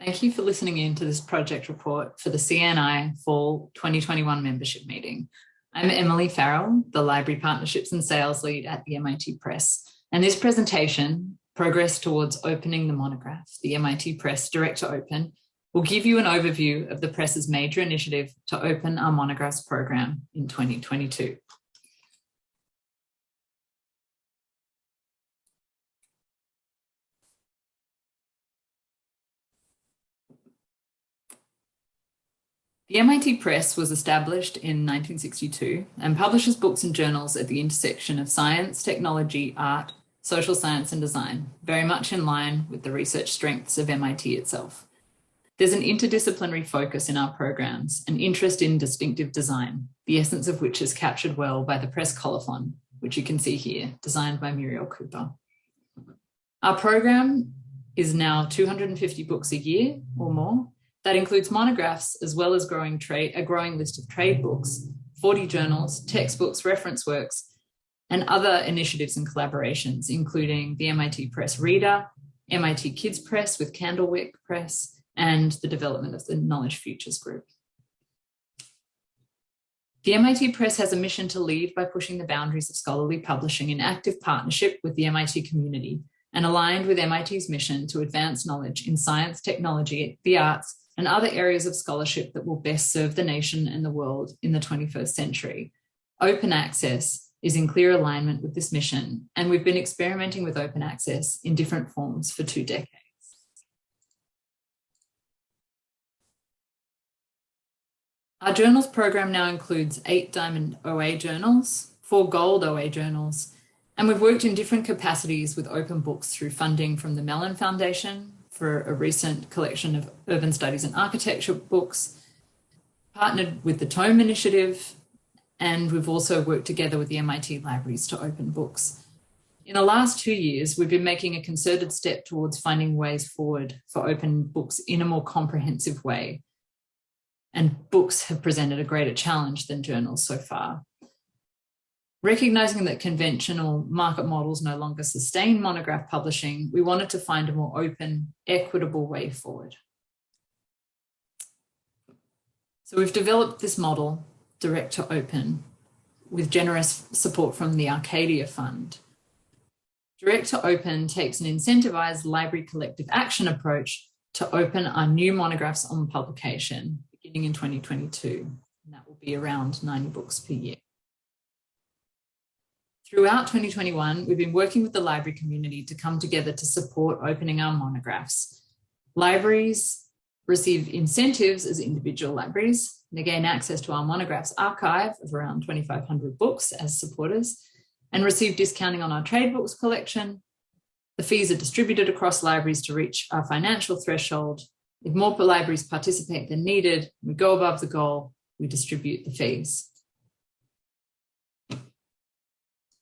Thank you for listening in to this project report for the CNI Fall 2021 membership meeting. I'm Emily Farrell, the Library Partnerships and Sales Lead at the MIT Press. And this presentation, Progress Towards Opening the Monograph, the MIT Press Direct to Open, will give you an overview of the press's major initiative to open our monographs program in 2022. The MIT Press was established in 1962 and publishes books and journals at the intersection of science, technology, art, social science and design, very much in line with the research strengths of MIT itself. There's an interdisciplinary focus in our programs, an interest in distinctive design, the essence of which is captured well by the press colophon, which you can see here, designed by Muriel Cooper. Our program is now 250 books a year or more, that includes monographs as well as growing trade, a growing list of trade books, 40 journals, textbooks, reference works, and other initiatives and collaborations, including the MIT Press Reader, MIT Kids Press with Candlewick Press, and the development of the Knowledge Futures Group. The MIT Press has a mission to lead by pushing the boundaries of scholarly publishing in active partnership with the MIT community and aligned with MIT's mission to advance knowledge in science, technology, the arts, and other areas of scholarship that will best serve the nation and the world in the 21st century. Open access is in clear alignment with this mission, and we've been experimenting with open access in different forms for two decades. Our journals program now includes eight Diamond OA journals, four Gold OA journals, and we've worked in different capacities with open books through funding from the Mellon Foundation, for a recent collection of urban studies and architecture books, partnered with the Tome Initiative, and we've also worked together with the MIT libraries to open books. In the last two years, we've been making a concerted step towards finding ways forward for open books in a more comprehensive way. And books have presented a greater challenge than journals so far. Recognizing that conventional market models no longer sustain monograph publishing, we wanted to find a more open, equitable way forward. So we've developed this model, direct to open, with generous support from the Arcadia Fund. Direct to Open takes an incentivized library collective action approach to open our new monographs on publication beginning in 2022. And that will be around 90 books per year. Throughout 2021, we've been working with the library community to come together to support opening our monographs. Libraries receive incentives as individual libraries. They gain access to our monographs archive of around 2,500 books as supporters and receive discounting on our trade books collection. The fees are distributed across libraries to reach our financial threshold. If more libraries participate than needed, we go above the goal, we distribute the fees.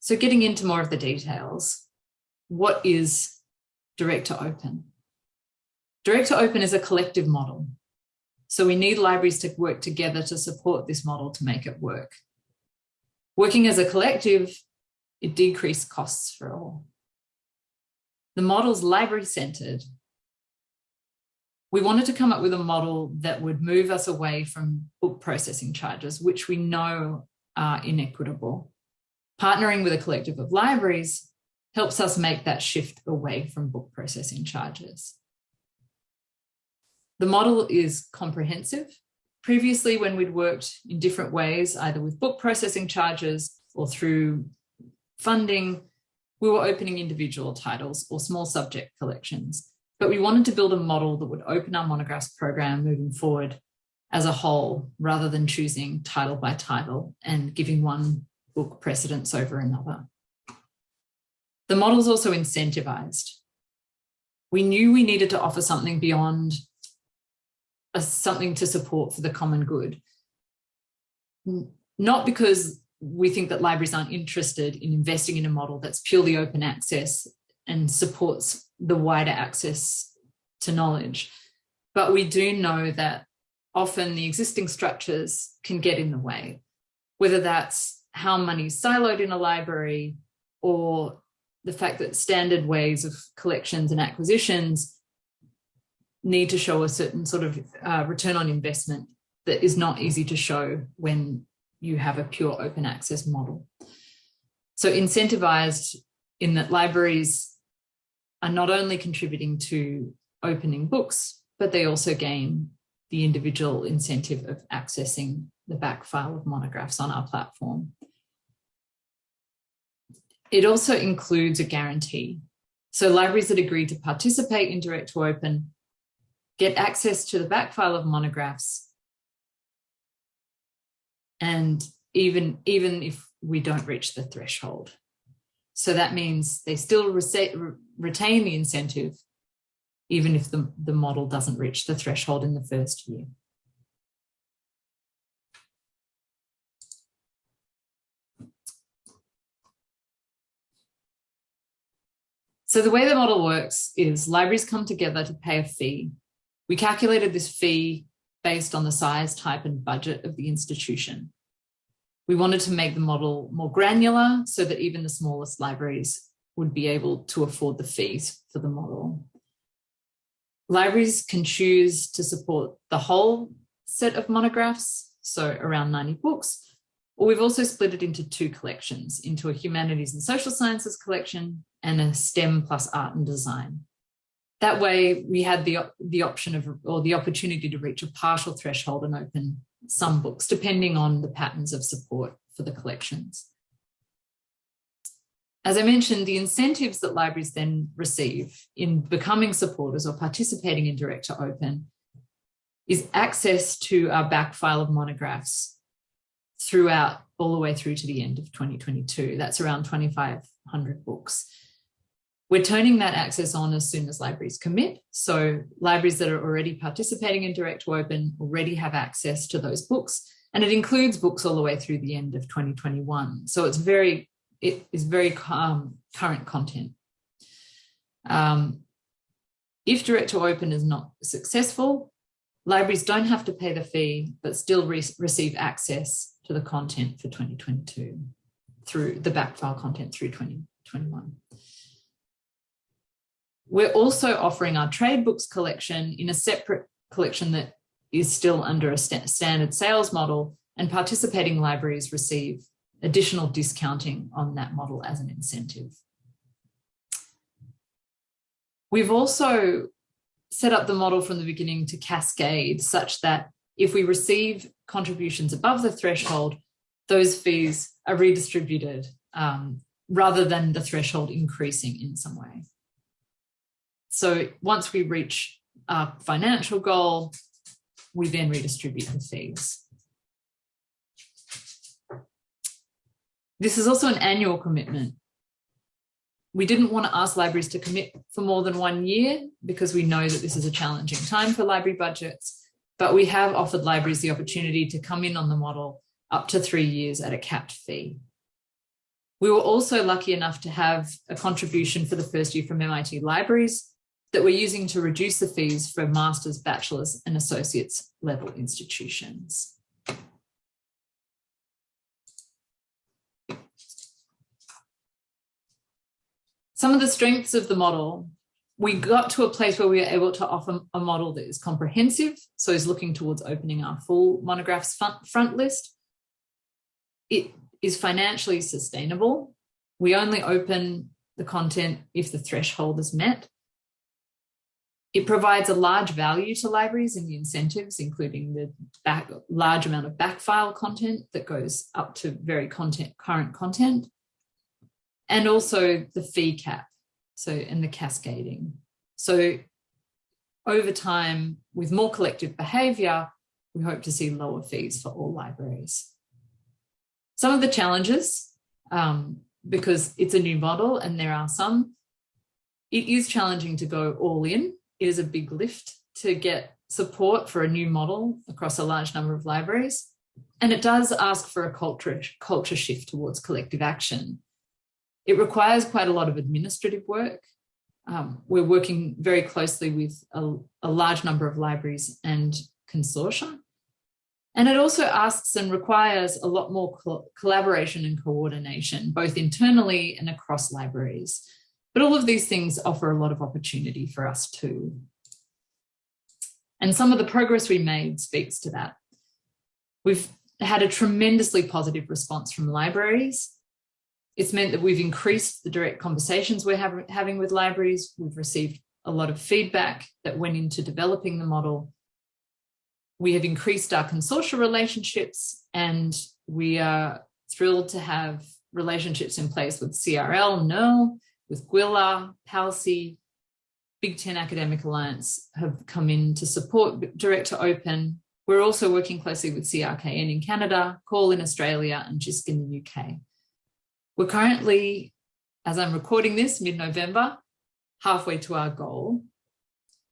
So getting into more of the details, what is direct to open? Direct to open is a collective model. So we need libraries to work together to support this model to make it work. Working as a collective, it decreased costs for all. The model's library centered. We wanted to come up with a model that would move us away from book processing charges, which we know are inequitable Partnering with a collective of libraries helps us make that shift away from book processing charges. The model is comprehensive. Previously, when we'd worked in different ways, either with book processing charges or through funding, we were opening individual titles or small subject collections. But we wanted to build a model that would open our monographs program moving forward as a whole, rather than choosing title by title and giving one book precedence over another. The model is also incentivized. We knew we needed to offer something beyond a, something to support for the common good. Not because we think that libraries aren't interested in investing in a model that's purely open access and supports the wider access to knowledge. But we do know that often the existing structures can get in the way, whether that's how money is siloed in a library or the fact that standard ways of collections and acquisitions need to show a certain sort of uh, return on investment that is not easy to show when you have a pure open access model. So incentivized in that libraries are not only contributing to opening books, but they also gain the individual incentive of accessing the back file of monographs on our platform. It also includes a guarantee. So libraries that agree to participate in Direct to Open get access to the back file of monographs. And even, even if we don't reach the threshold. So that means they still retain the incentive, even if the, the model doesn't reach the threshold in the first year. So the way the model works is libraries come together to pay a fee we calculated this fee based on the size, type and budget of the institution. We wanted to make the model more granular so that even the smallest libraries would be able to afford the fees for the model. Libraries can choose to support the whole set of monographs, so around 90 books, or we've also split it into two collections, into a humanities and social sciences collection and a STEM plus art and design. That way we had the, the option of, or the opportunity to reach a partial threshold and open some books, depending on the patterns of support for the collections. As I mentioned, the incentives that libraries then receive in becoming supporters or participating in Direct to Open is access to our back file of monographs throughout all the way through to the end of 2022. That's around 2,500 books. We're turning that access on as soon as libraries commit. So libraries that are already participating in Direct to Open already have access to those books. And it includes books all the way through the end of 2021. So it's very, it is very um, current content. Um, if Direct to Open is not successful, libraries don't have to pay the fee, but still re receive access to the content for 2022 through the backfile content through 2021. We're also offering our trade books collection in a separate collection that is still under a st standard sales model and participating libraries receive additional discounting on that model as an incentive. We've also set up the model from the beginning to cascade such that if we receive contributions above the threshold, those fees are redistributed um, rather than the threshold increasing in some way. So once we reach our financial goal, we then redistribute the fees. This is also an annual commitment. We didn't want to ask libraries to commit for more than one year because we know that this is a challenging time for library budgets, but we have offered libraries the opportunity to come in on the model up to three years at a capped fee. We were also lucky enough to have a contribution for the first year from MIT Libraries, that we're using to reduce the fees for master's, bachelor's and associates level institutions. Some of the strengths of the model, we got to a place where we were able to offer a model that is comprehensive, so is looking towards opening our full monographs front, list. It is financially sustainable. We only open the content if the threshold is met. It provides a large value to libraries in the incentives, including the back, large amount of backfile content that goes up to very content, current content, and also the fee cap, so in the cascading. So over time, with more collective behaviour, we hope to see lower fees for all libraries. Some of the challenges, um, because it's a new model and there are some, it is challenging to go all in It is a big lift to get support for a new model across a large number of libraries. And it does ask for a culture, culture shift towards collective action. It requires quite a lot of administrative work. Um, we're working very closely with a, a large number of libraries and consortia. And it also asks and requires a lot more co collaboration and coordination, both internally and across libraries. But all of these things offer a lot of opportunity for us too. And some of the progress we made speaks to that. We've had a tremendously positive response from libraries. It's meant that we've increased the direct conversations we're have, having with libraries. We've received a lot of feedback that went into developing the model. We have increased our consortia relationships and we are thrilled to have relationships in place with CRL, NERL, with GWILA, PALCI, Big Ten Academic Alliance have come in to support Direct to Open. We're also working closely with CRKN in Canada, CAUL in Australia, and JISC in the UK. We're currently, as I'm recording this, mid-November, halfway to our goal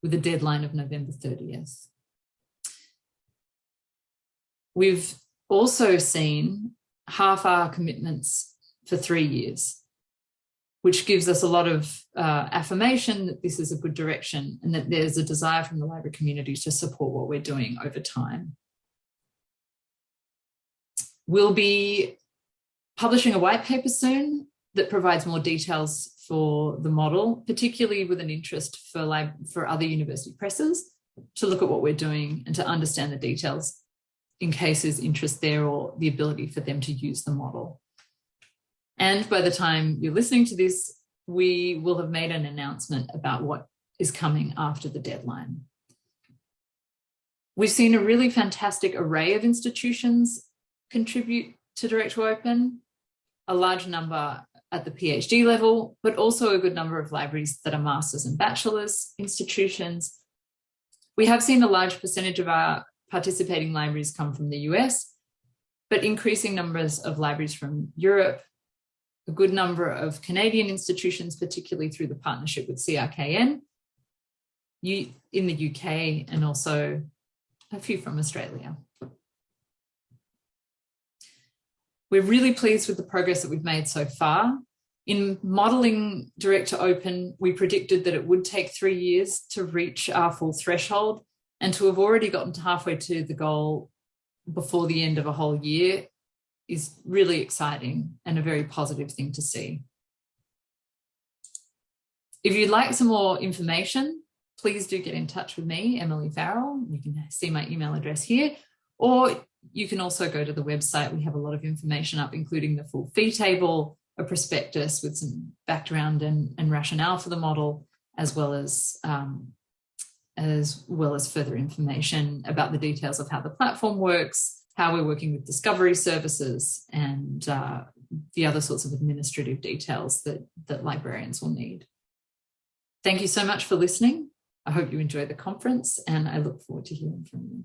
with a deadline of November 30th. We've also seen half our commitments for three years, which gives us a lot of uh, affirmation that this is a good direction and that there's a desire from the library community to support what we're doing over time. We'll be publishing a white paper soon that provides more details for the model, particularly with an interest for, lab, for other university presses to look at what we're doing and to understand the details in case there's interest there or the ability for them to use the model. And by the time you're listening to this, we will have made an announcement about what is coming after the deadline. We've seen a really fantastic array of institutions contribute to Direct to Open, a large number at the PhD level, but also a good number of libraries that are masters and bachelors institutions. We have seen a large percentage of our participating libraries come from the US, but increasing numbers of libraries from Europe, a good number of Canadian institutions, particularly through the partnership with CRKN in the UK and also a few from Australia. We're really pleased with the progress that we've made so far. In modelling direct to open, we predicted that it would take three years to reach our full threshold and to have already gotten halfway to the goal before the end of a whole year is really exciting and a very positive thing to see. If you'd like some more information, please do get in touch with me, Emily Farrell. You can see my email address here, or you can also go to the website. We have a lot of information up, including the full fee table, a prospectus with some background and, and rationale for the model, as well as um, as well as further information about the details of how the platform works, how we're working with discovery services and uh, the other sorts of administrative details that, that librarians will need. Thank you so much for listening. I hope you enjoy the conference and I look forward to hearing from you.